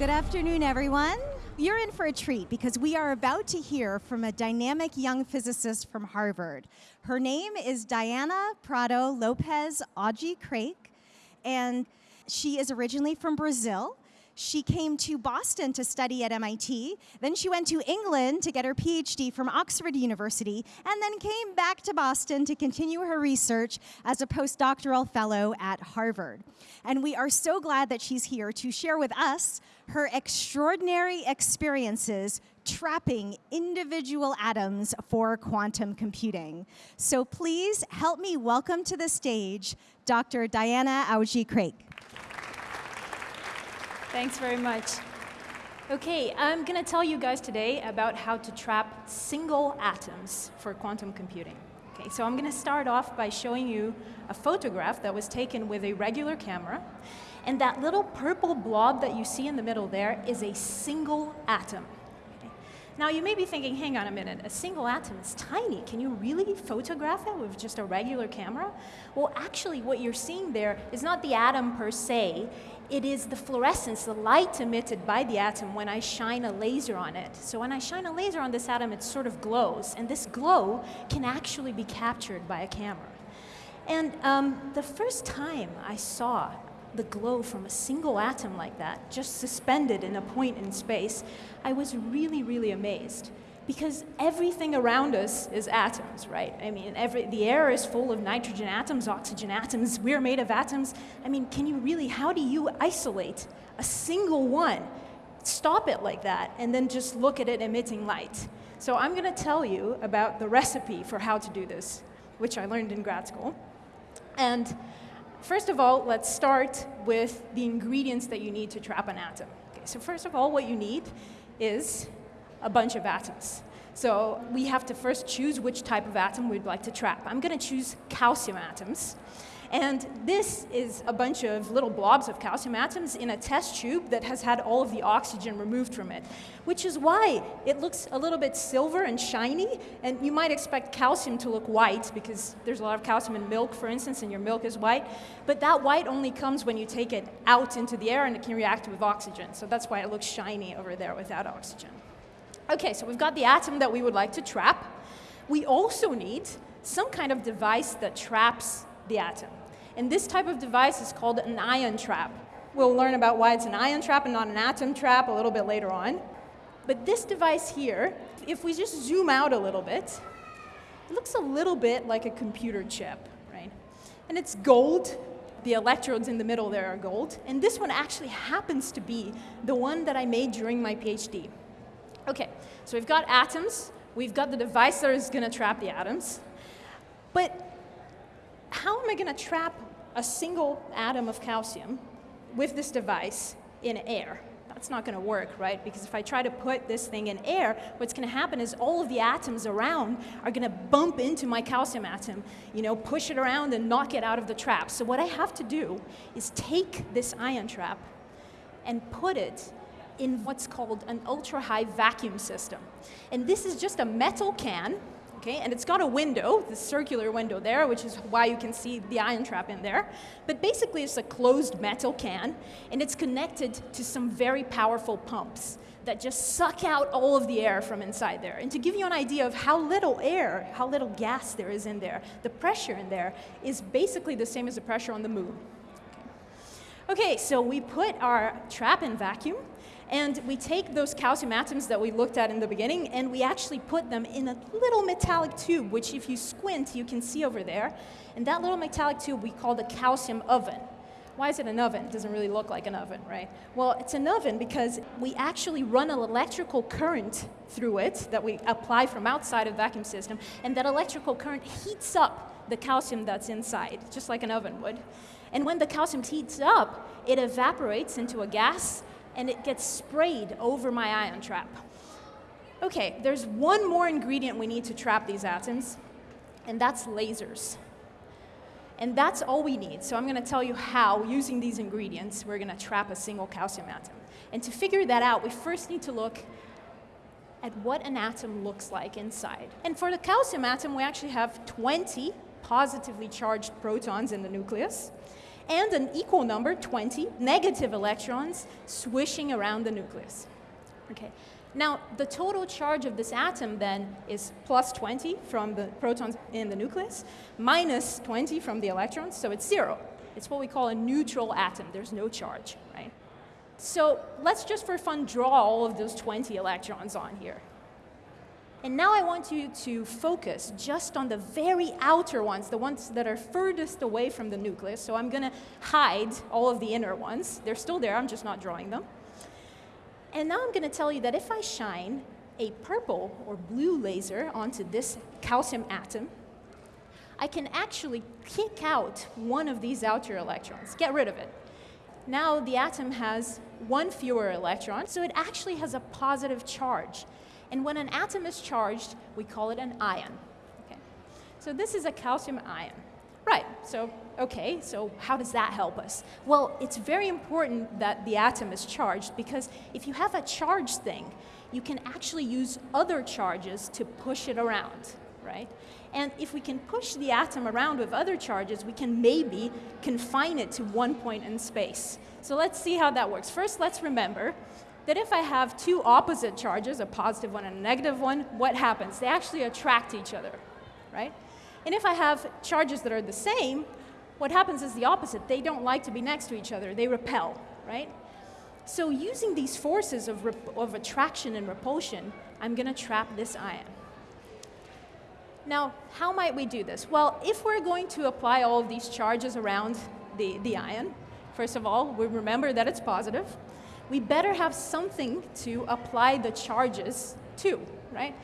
Good afternoon, everyone. You're in for a treat because we are about to hear from a dynamic young physicist from Harvard. Her name is Diana Prado Lopes Aude Craik, and she is originally from Brazil. She came to Boston to study at MIT. Then she went to England to get her PhD from Oxford University, and then came back to Boston to continue her research as a postdoctoral fellow at Harvard. And we are so glad that she's here to share with us her extraordinary experiences trapping individual atoms for quantum computing. So please help me welcome to the stage Dr. Diana Aude Craik. Thanks very much. Okay, I'm going to tell you guys today about how to trap single atoms for quantum computing. Okay, so I'm going to start off by showing you a photograph that was taken with a regular camera. And that little purple blob that you see in the middle there is a single atom. Now you may be thinking, hang on a minute, a single atom is tiny. Can you really photograph it with just a regular camera? Well, actually what you're seeing there is not the atom per se, it is the fluorescence, the light emitted by the atom when I shine a laser on it. So when I shine a laser on this atom, it sort of glows, and this glow can actually be captured by a camera. And um, the first time I saw the glow from a single atom like that, just suspended in a point in space, I was really, really amazed. Because everything around us is atoms, right? I mean, every, the air is full of nitrogen atoms, oxygen atoms, we're made of atoms. I mean, can you really, how do you isolate a single one? Stop it like that, and then just look at it emitting light. So I'm gonna tell you about the recipe for how to do this, which I learned in grad school. And first of all, let's start with the ingredients that you need to trap an atom. Okay, so first of all, what you need is a bunch of atoms. So we have to first choose which type of atom we'd like to trap. I'm going to choose calcium atoms. And this is a bunch of little blobs of calcium atoms in a test tube that has had all of the oxygen removed from it, which is why it looks a little bit silver and shiny. And you might expect calcium to look white because there's a lot of calcium in milk, for instance, and your milk is white. But that white only comes when you take it out into the air and it can react with oxygen. So that's why it looks shiny over there without oxygen. Okay, so we've got the atom that we would like to trap. We also need some kind of device that traps the atom. And this type of device is called an ion trap. We'll learn about why it's an ion trap and not an atom trap a little bit later on. But this device here, if we just zoom out a little bit, it looks a little bit like a computer chip, right? And it's gold. The electrodes in the middle there are gold. And this one actually happens to be the one that I made during my PhD. Okay, so we've got atoms. We've got the device that is going to trap the atoms. But how am I going to trap a single atom of calcium with this device in air? That's not going to work, right? Because if I try to put this thing in air, what's going to happen is all of the atoms around are going to bump into my calcium atom, you know, push it around and knock it out of the trap. So what I have to do is take this ion trap and put it in what's called an ultra-high vacuum system. And this is just a metal can okay? And it's got a window, the circular window there, which is why you can see the ion trap in there. But basically it's a closed metal can, and it's connected to some very powerful pumps that just suck out all of the air from inside there. And to give you an idea of how little air, how little gas there is in there, the pressure in there is basically the same as the pressure on the moon. Okay, so we put our trap in vacuum, and we take those calcium atoms that we looked at in the beginning and we actually put them in a little metallic tube, which if you squint, you can see over there. And that little metallic tube we call the calcium oven. Why is it an oven? It doesn't really look like an oven, right? Well, it's an oven because we actually run an electrical current through it that we apply from outside of the vacuum system, and that electrical current heats up the calcium that's inside, just like an oven would. And when the calcium heats up, it evaporates into a gas and it gets sprayed over my ion trap. Okay, there's one more ingredient we need to trap these atoms, and that's lasers. And that's all we need. So I'm going to tell you how, using these ingredients, we're going to trap a single calcium atom. And to figure that out, we first need to look at what an atom looks like inside. And for the calcium atom, we actually have 20 positively charged protons in the nucleus. And an equal number, 20, negative electrons swishing around the nucleus. Okay. Now, the total charge of this atom then is plus 20 from the protons in the nucleus, minus 20 from the electrons, so it's zero. It's what we call a neutral atom. There's no charge, right? So let's just for fun draw all of those 20 electrons on here. And now I want you to focus just on the very outer ones, the ones that are furthest away from the nucleus. So I'm going to hide all of the inner ones. They're still there, I'm just not drawing them. And now I'm going to tell you that if I shine a purple or blue laser onto this calcium atom, I can actually kick out one of these outer electrons, get rid of it. Now the atom has one fewer electron, so it actually has a positive charge. And when an atom is charged, we call it an ion. Okay. So this is a calcium ion. Right, so, okay, so how does that help us? Well, it's very important that the atom is charged because if you have a charged thing, you can actually use other charges to push it around, right? And if we can push the atom around with other charges, we can maybe confine it to one point in space. So let's see how that works. First, let's remember that if I have two opposite charges, a positive one and a negative one, what happens? They actually attract each other, right? And if I have charges that are the same, what happens is the opposite. They don't like to be next to each other, they repel, right? So using these forces of, of attraction and repulsion, I'm going to trap this ion. Now, how might we do this? Well, if we're going to apply all of these charges around the, the ion, first of all, we remember that it's positive we better have something to apply the charges to, right?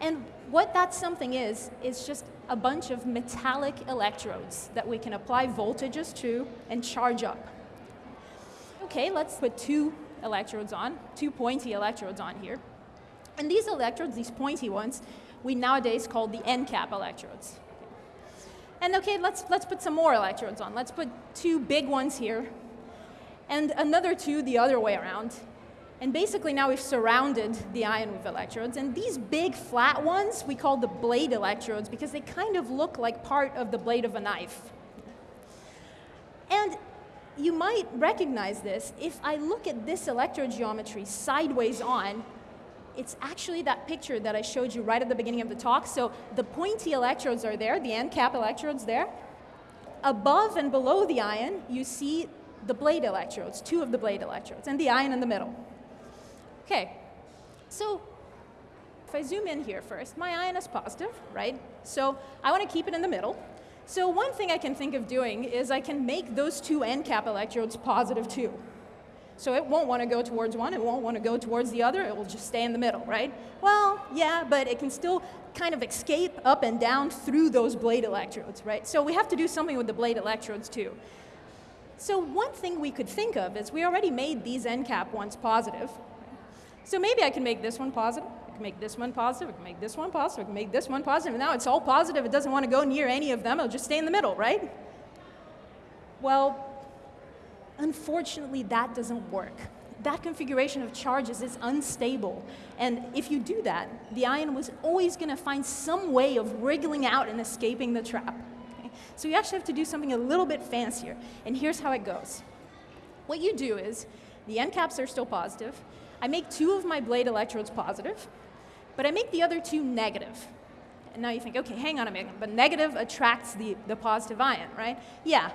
And what that something is, is just a bunch of metallic electrodes that we can apply voltages to and charge up. Okay, let's put two electrodes on, two pointy electrodes on here. And these electrodes, these pointy ones, we nowadays call the end cap electrodes. And okay, let's, let's put some more electrodes on. Let's put two big ones here and another two the other way around. And basically now we've surrounded the ion with electrodes. And these big flat ones we call the blade electrodes because they kind of look like part of the blade of a knife. And you might recognize this if I look at this electrode geometry sideways on, it's actually that picture that I showed you right at the beginning of the talk. So the pointy electrodes are there, the end cap electrodes there. Above and below the ion, you see the blade electrodes, two of the blade electrodes, and the ion in the middle. Okay, so if I zoom in here first, my ion is positive, right? So I want to keep it in the middle. So one thing I can think of doing is I can make those two end cap electrodes positive too. So it won't want to go towards one, it won't want to go towards the other, it will just stay in the middle, right? Well, yeah, but it can still kind of escape up and down through those blade electrodes, right? So we have to do something with the blade electrodes too. So one thing we could think of is we already made these end cap ones positive. So maybe I can make this one positive, I can make this one positive, I can make this one positive, I can make this one positive, and now it's all positive, it doesn't want to go near any of them, it'll just stay in the middle, right? Well, unfortunately that doesn't work. That configuration of charges is unstable, and if you do that, the ion was always going to find some way of wriggling out and escaping the trap. So you actually have to do something a little bit fancier. And here's how it goes. What you do is, the end caps are still positive. I make two of my blade electrodes positive, but I make the other two negative. And now you think, okay, hang on a minute, but negative attracts the, the positive ion, right? Yeah.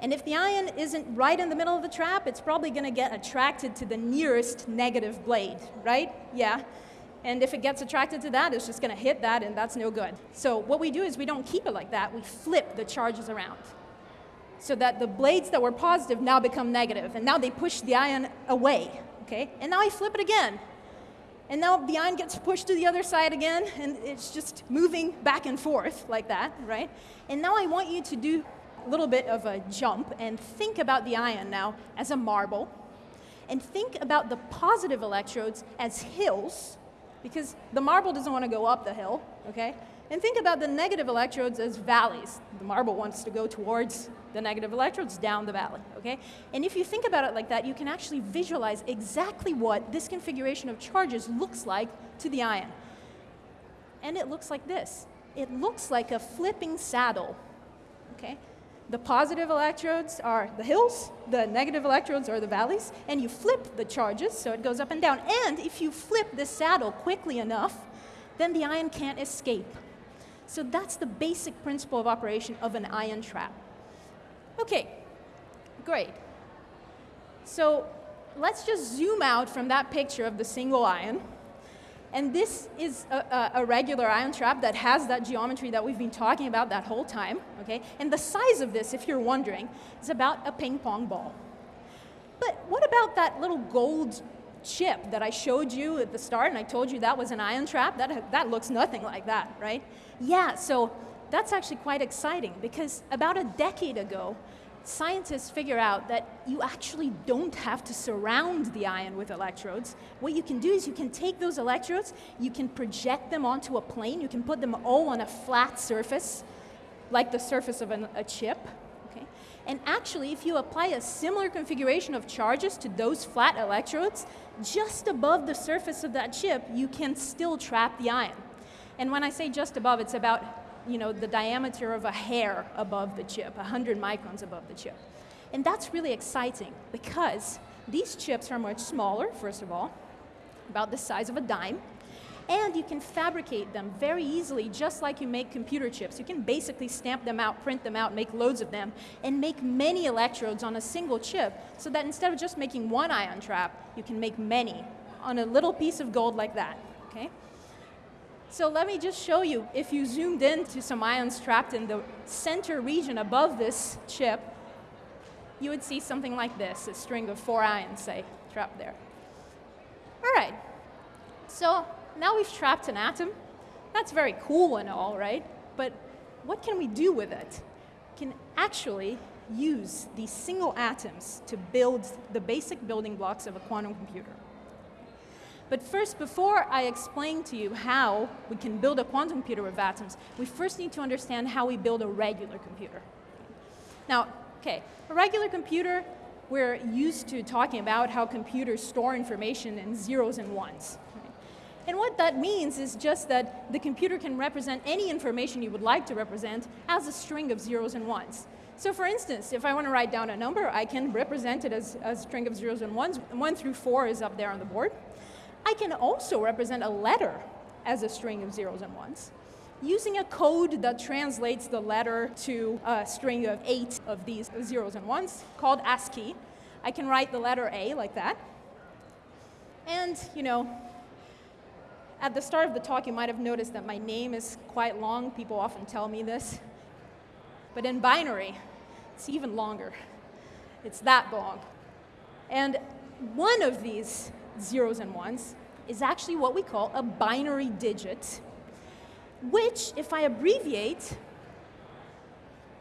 And if the ion isn't right in the middle of the trap, it's probably going to get attracted to the nearest negative blade, right? Yeah. And if it gets attracted to that, it's just going to hit that, and that's no good. So what we do is we don't keep it like that. We flip the charges around so that the blades that were positive now become negative, and now they push the ion away. Okay? And now I flip it again. And now the ion gets pushed to the other side again, and it's just moving back and forth like that, right? And now I want you to do a little bit of a jump and think about the ion now as a marble, and think about the positive electrodes as hills, because the marble doesn't want to go up the hill, okay? And think about the negative electrodes as valleys. The marble wants to go towards the negative electrodes down the valley, okay? And if you think about it like that, you can actually visualize exactly what this configuration of charges looks like to the ion. And it looks like this. It looks like a flipping saddle, okay? The positive electrodes are the hills, the negative electrodes are the valleys, and you flip the charges so it goes up and down. And if you flip the saddle quickly enough, then the ion can't escape. So that's the basic principle of operation of an ion trap. Okay, great. So let's just zoom out from that picture of the single ion. And this is a, a, regular ion trap that has that geometry that we've been talking about that whole time, okay? And the size of this, if you're wondering, is about a ping pong ball. But what about that little gold chip that I showed you at the start and I told you that was an ion trap? That, that looks nothing like that, right? Yeah, so that's actually quite exciting because about a decade ago, scientists figure out that you actually don't have to surround the ion with electrodes. What you can do is you can take those electrodes, you can project them onto a plane, you can put them all on a flat surface, like the surface of an, a chip. Okay? And actually, if you apply a similar configuration of charges to those flat electrodes, just above the surface of that chip, you can still trap the ion. And when I say just above, it's about you know, the diameter of a hair above the chip, 100 microns above the chip. And that's really exciting because these chips are much smaller, first of all, about the size of a dime, and you can fabricate them very easily, just like you make computer chips. You can basically stamp them out, print them out, make loads of them, and make many electrodes on a single chip, so that instead of just making one ion trap, you can make many on a little piece of gold like that, okay? So let me just show you, if you zoomed in to some ions trapped in the center region above this chip, you would see something like this, a string of four ions, say, trapped there. All right, so now we've trapped an atom. That's very cool and all, right? But what can we do with it? We can actually use these single atoms to build the basic building blocks of a quantum computer. But first, before I explain to you how we can build a quantum computer with atoms, we first need to understand how we build a regular computer. Now, okay, a regular computer, we're used to talking about how computers store information in zeros and ones. And what that means is just that the computer can represent any information you would like to represent as a string of zeros and ones. So for instance, if I want to write down a number, I can represent it as, a string of zeros and ones. One through four is up there on the board. I can also represent a letter as a string of zeros and ones using a code that translates the letter to a string of eight of these zeros and ones called ASCII. I can write the letter A like that. And, you know, at the start of the talk, you might have noticed that my name is quite long. People often tell me this. But in binary, it's even longer. It's that long. And one of these zeros and ones, is actually what we call a binary digit, which, if I abbreviate,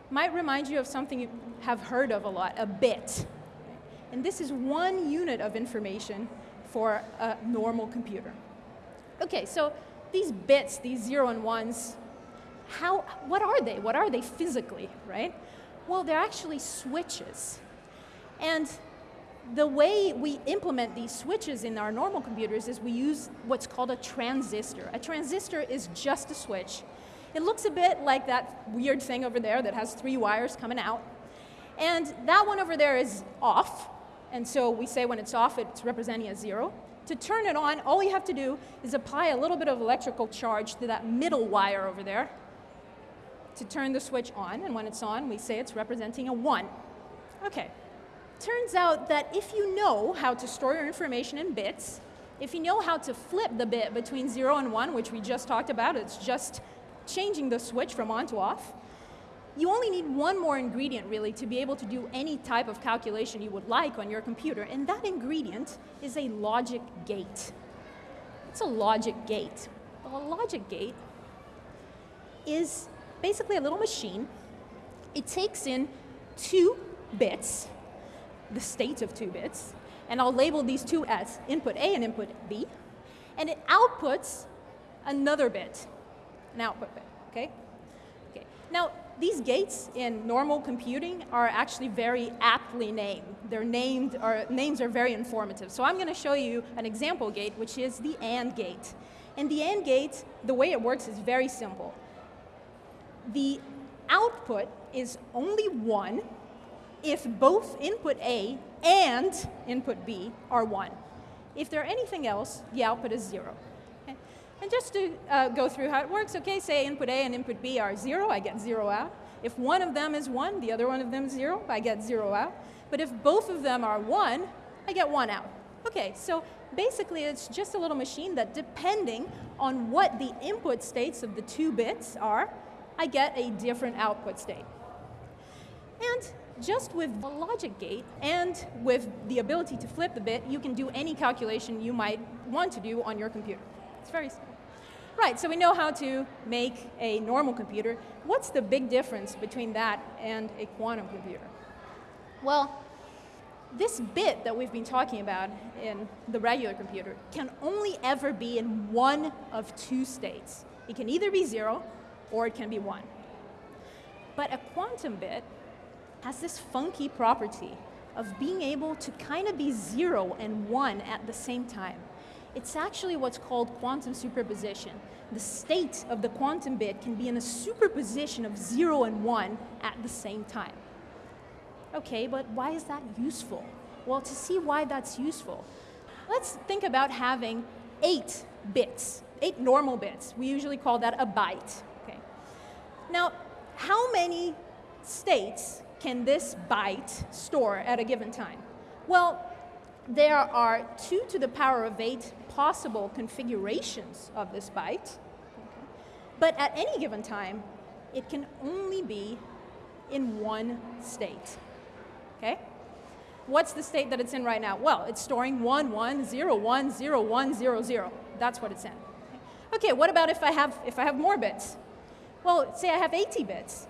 might remind you of something you have heard of a lot, a bit. And this is one unit of information for a normal computer. Okay, so these bits, these zero and ones, how, what are they? What are they physically, right? Well, they're actually switches. And the way we implement these switches in our normal computers is we use what's called a transistor. A transistor is just a switch. It looks a bit like that weird thing over there that has three wires coming out. And that one over there is off. And so we say when it's off, it's representing a zero. To turn it on, all you have to do is apply a little bit of electrical charge to that middle wire over there to turn the switch on. And when it's on, we say it's representing a one. Okay turns out that if you know how to store your information in bits, if you know how to flip the bit between 0 and 1, which we just talked about, it's just changing the switch from on to off, you only need one more ingredient really to be able to do any type of calculation you would like on your computer, and that ingredient is a logic gate. It's a logic gate. Well, a logic gate is basically a little machine. It takes in two bits, the state of two bits, and I'll label these two as input A and input B, and it outputs another bit, an output bit, okay? Okay. Now, these gates in normal computing are actually very aptly named. They're named, or names are very informative. So I'm gonna show you an example gate, which is the AND gate. And the AND gate, the way it works is very simple. The output is only 1 if both input A and input B are 1. If they're anything else, the output is 0. Okay? And just to uh, go through how it works, okay, say input A and input B are 0, I get 0 out. If one of them is 1, the other one of them is 0, I get 0 out. But if both of them are 1, I get 1 out. Okay, so basically it's just a little machine that depending on what the input states of the two bits are, I get a different output state. And just with a logic gate and with the ability to flip the bit, you can do any calculation you might want to do on your computer. It's very simple. Right, so we know how to make a normal computer. What's the big difference between that and a quantum computer? Well, this bit that we've been talking about in the regular computer can only ever be in one of two states. It can either be zero or it can be one. But a quantum bit has this funky property of being able to kind of be zero and one at the same time. It's actually what's called quantum superposition. The state of the quantum bit can be in a superposition of zero and one at the same time. Okay, but why is that useful? Well, to see why that's useful, let's think about having eight bits, eight normal bits. We usually call that a byte. Okay. Now, how many states can this byte store at a given time? Well, there are 2 to the power of 8 possible configurations of this byte. But at any given time, it can only be in one state. Okay? What's the state that it's in right now? Well, it's storing 1, 1, 0, 1, 0, 1, 0, 0. That's what it's in. Okay, what about if I have, if I have more bits? Well, say I have 80 bits.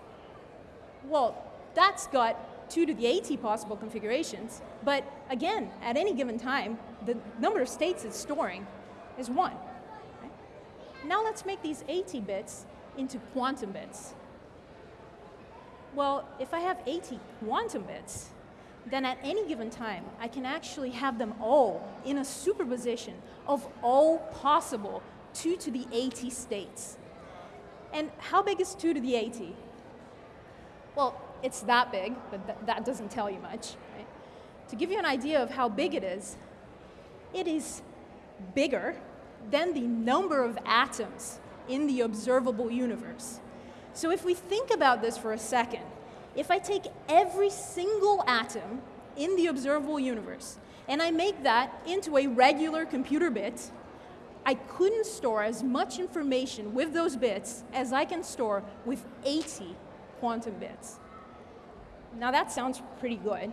Well, that's got 2 to the 80 possible configurations. But again, at any given time, the number of states it's storing is 1. Now let's make these 80 bits into quantum bits. Well, if I have 80 quantum bits, then at any given time, I can actually have them all in a superposition of all possible 2 to the 80 states. And how big is 2 to the 80? Well, it's that big, but th that doesn't tell you much. Right? To give you an idea of how big it is, it is bigger than the number of atoms in the observable universe. So if we think about this for a second, if I take every single atom in the observable universe and I make that into a regular computer bit, I couldn't store as much information with those bits as I can store with 80 quantum bits. Now that sounds pretty good,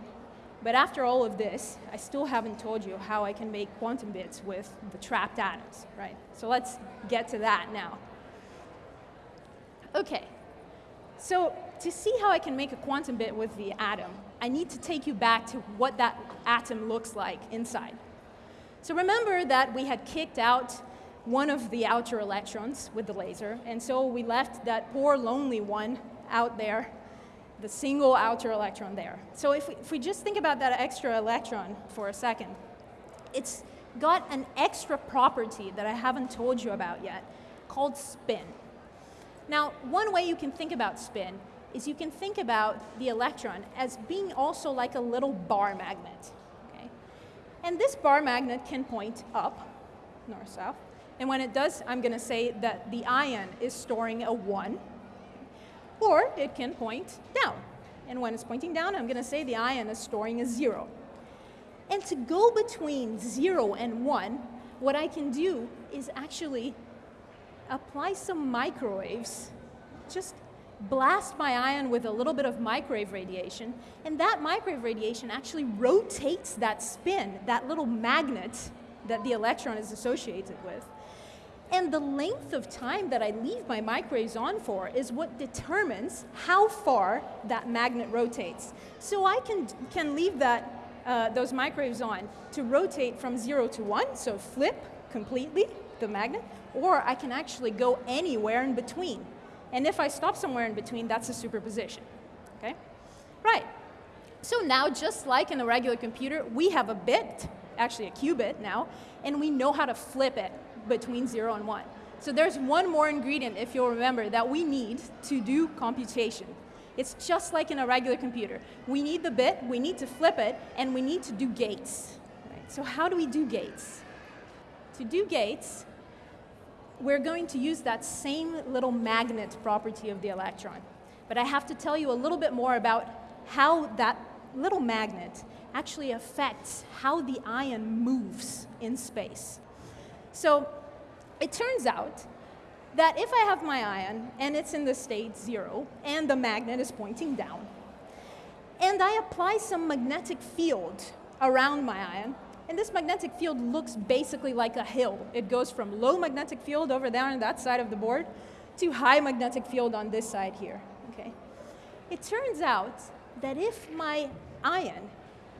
but after all of this, I still haven't told you how I can make quantum bits with the trapped atoms, right? So let's get to that now. Okay, so to see how I can make a quantum bit with the atom, I need to take you back to what that atom looks like inside. So remember that we had kicked out one of the outer electrons with the laser, and so we left that poor lonely one out there the single outer electron there. So if we, if we just think about that extra electron for a second, it's got an extra property that I haven't told you about yet called spin. Now, one way you can think about spin is you can think about the electron as being also like a little bar magnet. Okay? And this bar magnet can point up, north-south, and when it does, I'm going to say that the ion is storing a 1, or it can point down. And when it's pointing down, I'm going to say the ion is storing a 0. And to go between 0 and 1, what I can do is actually apply some microwaves, just blast my ion with a little bit of microwave radiation, and that microwave radiation actually rotates that spin, that little magnet that the electron is associated with. And the length of time that I leave my microwaves on for is what determines how far that magnet rotates. So I can, can leave that, uh, those microwaves on to rotate from zero to one, so flip completely the magnet, or I can actually go anywhere in between. And if I stop somewhere in between, that's a superposition, okay? Right, so now just like in a regular computer, we have a bit, actually a qubit now, and we know how to flip it between 0 and 1. So there's one more ingredient, if you'll remember, that we need to do computation. It's just like in a regular computer. We need the bit, we need to flip it, and we need to do gates. Right? So how do we do gates? To do gates, we're going to use that same little magnet property of the electron. But I have to tell you a little bit more about how that little magnet actually affects how the ion moves in space. So it turns out that if I have my ion and it's in the state zero and the magnet is pointing down, and I apply some magnetic field around my ion, and this magnetic field looks basically like a hill. It goes from low magnetic field over there on that side of the board to high magnetic field on this side here. Okay? It turns out that if my ion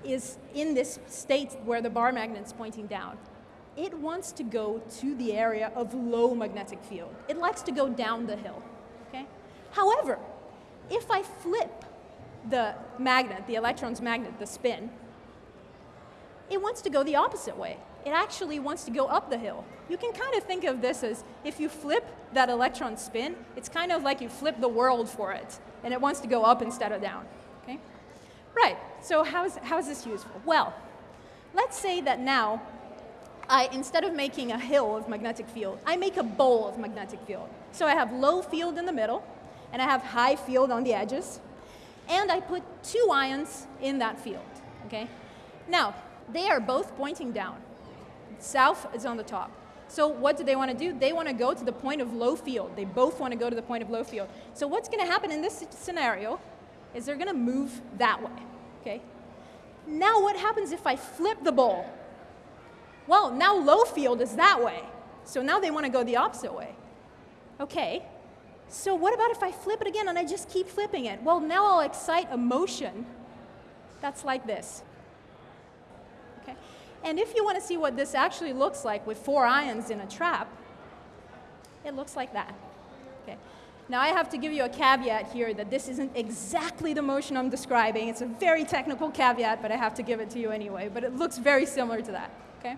is in this state where the bar magnet is pointing down, it wants to go to the area of low magnetic field. It likes to go down the hill. Okay? However, if I flip the magnet, the electron's magnet, the spin, it wants to go the opposite way. It actually wants to go up the hill. You can kind of think of this as if you flip that electron spin, it's kind of like you flip the world for it, and it wants to go up instead of down. Okay? Right, so how is, how is this useful? Well, let's say that now, I, instead of making a hill of magnetic field, I make a bowl of magnetic field. So I have low field in the middle, and I have high field on the edges, and I put two ions in that field. Okay? Now, they are both pointing down. South is on the top. So what do they want to do? They want to go to the point of low field. They both want to go to the point of low field. So what's going to happen in this scenario is they're going to move that way. Okay? Now what happens if I flip the bowl? Well, now low field is that way. So now they want to go the opposite way. Okay. So what about if I flip it again and I just keep flipping it? Well, now I'll excite a motion that's like this. Okay? And if you want to see what this actually looks like with four ions in a trap, it looks like that. Okay. Now I have to give you a caveat here that this isn't exactly the motion I'm describing. It's a very technical caveat, but I have to give it to you anyway. But it looks very similar to that. Okay?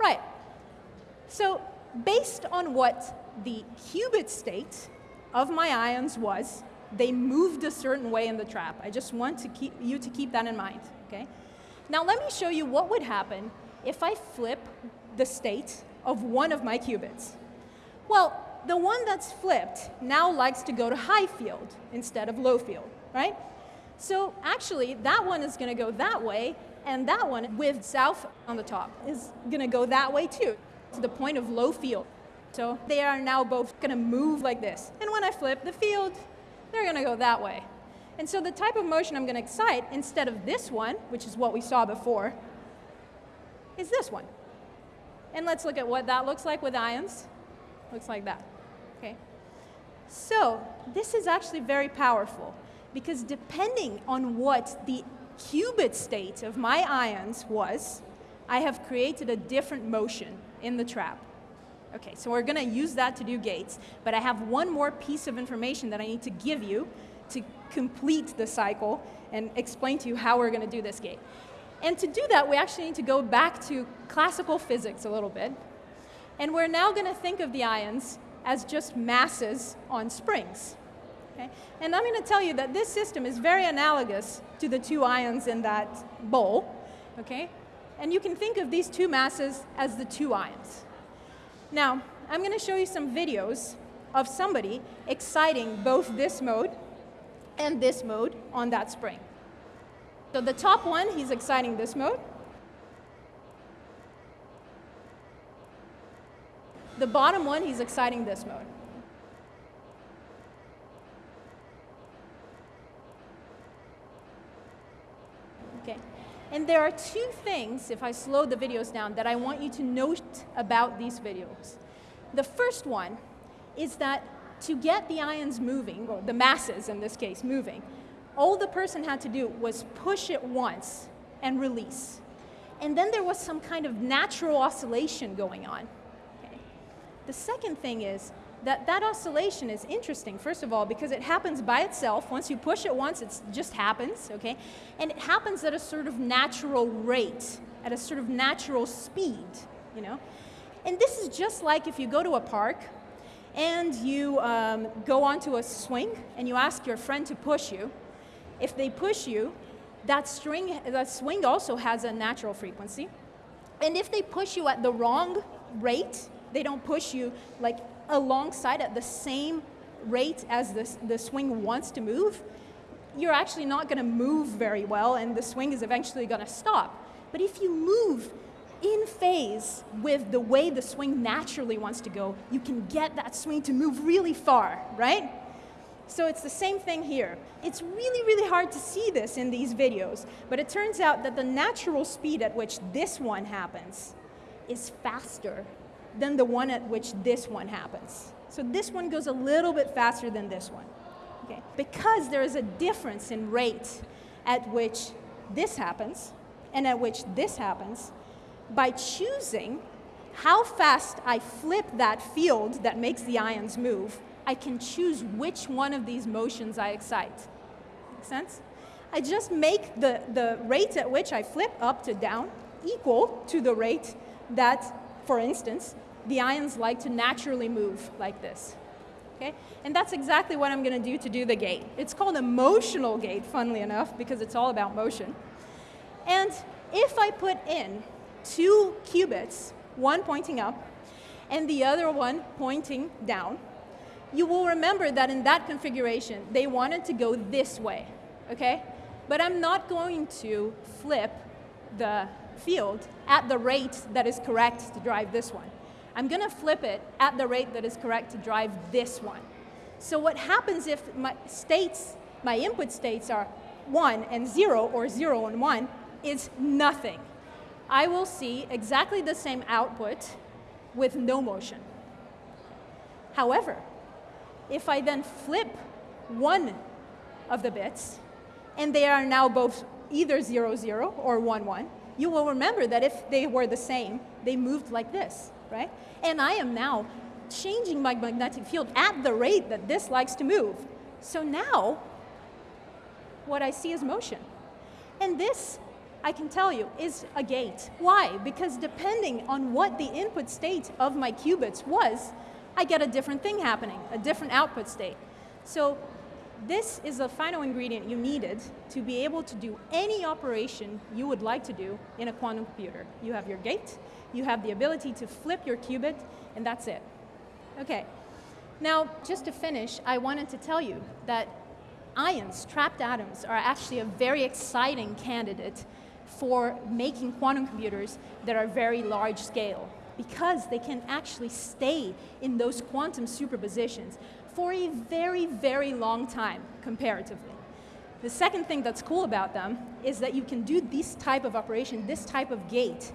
Right. So based on what the qubit state of my ions was, they moved a certain way in the trap. I just want to keep, you to keep that in mind. Okay? Now let me show you what would happen if I flip the state of one of my qubits. Well, the one that's flipped now likes to go to high field instead of low field, right? So actually, that one is going to go that way, and that one with south on the top is going to go that way too, to the point of low field. So they are now both going to move like this. And when I flip the field, they're going to go that way. And so the type of motion I'm going to excite, instead of this one, which is what we saw before, is this one. And let's look at what that looks like with ions. Looks like that. Okay. So this is actually very powerful because depending on what the qubit state of my ions was, I have created a different motion in the trap. Okay, so we're going to use that to do gates, but I have one more piece of information that I need to give you to complete the cycle and explain to you how we're going to do this gate. And to do that, we actually need to go back to classical physics a little bit. And we're now going to think of the ions as just masses on springs. Okay? And I'm going to tell you that this system is very analogous to the two ions in that bowl. Okay? And you can think of these two masses as the two ions. Now, I'm going to show you some videos of somebody exciting both this mode and this mode on that spring. So the top one, he's exciting this mode. The bottom one, he's exciting this mode. Okay. And there are two things, if I slow the videos down, that I want you to note about these videos. The first one is that to get the ions moving, or the masses in this case moving, all the person had to do was push it once and release. And then there was some kind of natural oscillation going on. Okay. The second thing is that that oscillation is interesting, first of all, because it happens by itself. Once you push it once, it just happens, okay? And it happens at a sort of natural rate, at a sort of natural speed, you know? And this is just like if you go to a park and you um, go onto a swing and you ask your friend to push you, if they push you, that, string, that swing also has a natural frequency. And if they push you at the wrong rate, they don't push you like alongside at the same rate as the, the swing wants to move, you're actually not going to move very well and the swing is eventually going to stop. But if you move in phase with the way the swing naturally wants to go, you can get that swing to move really far, right? So it's the same thing here. It's really, really hard to see this in these videos, but it turns out that the natural speed at which this one happens is faster than the one at which this one happens. So this one goes a little bit faster than this one. Okay? Because there is a difference in rate at which this happens and at which this happens, by choosing how fast I flip that field that makes the ions move, I can choose which one of these motions I excite. Make sense? I just make the, the rate at which I flip up to down equal to the rate that, for instance, the ions like to naturally move like this. Okay? And that's exactly what I'm going to do to do the gate. It's called a motional gate, funnily enough, because it's all about motion. And if I put in two qubits, one pointing up and the other one pointing down, you will remember that in that configuration, they wanted to go this way, okay? But I'm not going to flip the field at the rate that is correct to drive this one. I'm going to flip it at the rate that is correct to drive this one. So what happens if my states, my input states are 1 and 0 or 0 and 1 is nothing. I will see exactly the same output with no motion. However, if I then flip one of the bits, and they are now both either 0, 0 or 1, 1, you will remember that if they were the same, they moved like this right? And I am now changing my magnetic field at the rate that this likes to move. So now, what I see is motion. And this, I can tell you, is a gate. Why? Because depending on what the input state of my qubits was, I get a different thing happening, a different output state. So this is the final ingredient you needed to be able to do any operation you would like to do in a quantum computer. You have your gate, you have the ability to flip your qubit, and that's it. Okay, now just to finish, I wanted to tell you that ions, trapped atoms, are actually a very exciting candidate for making quantum computers that are very large scale because they can actually stay in those quantum superpositions for a very, very long time, comparatively. The second thing that's cool about them is that you can do this type of operation, this type of gate,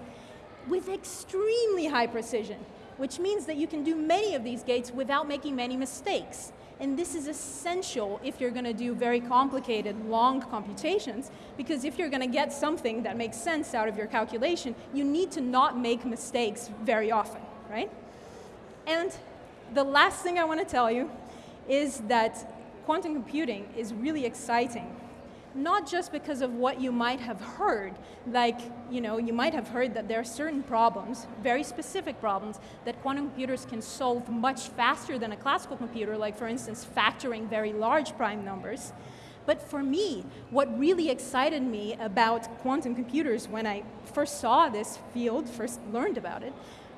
with extremely high precision, which means that you can do many of these gates without making many mistakes. And this is essential if you're going to do very complicated, long computations, because if you're going to get something that makes sense out of your calculation, you need to not make mistakes very often, right? And the last thing I want to tell you is that quantum computing is really exciting not just because of what you might have heard, like, you know, you might have heard that there are certain problems, very specific problems, that quantum computers can solve much faster than a classical computer, like for instance, factoring very large prime numbers. But for me, what really excited me about quantum computers when I first saw this field, first learned about it,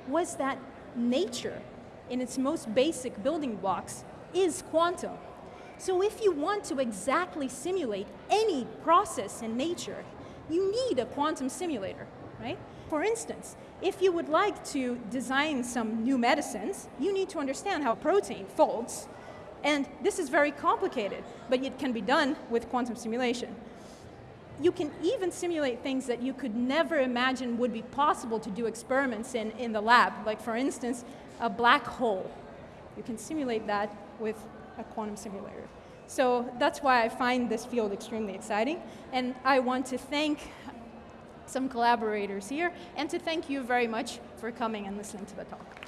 was that nature, in its most basic building blocks, is quantum. So if you want to exactly simulate any process in nature, you need a quantum simulator, right? For instance, if you would like to design some new medicines, you need to understand how protein folds. And this is very complicated, but it can be done with quantum simulation. You can even simulate things that you could never imagine would be possible to do experiments in, in the lab, like for instance, a black hole. You can simulate that with a quantum simulator. So that's why I find this field extremely exciting. And I want to thank some collaborators here and to thank you very much for coming and listening to the talk.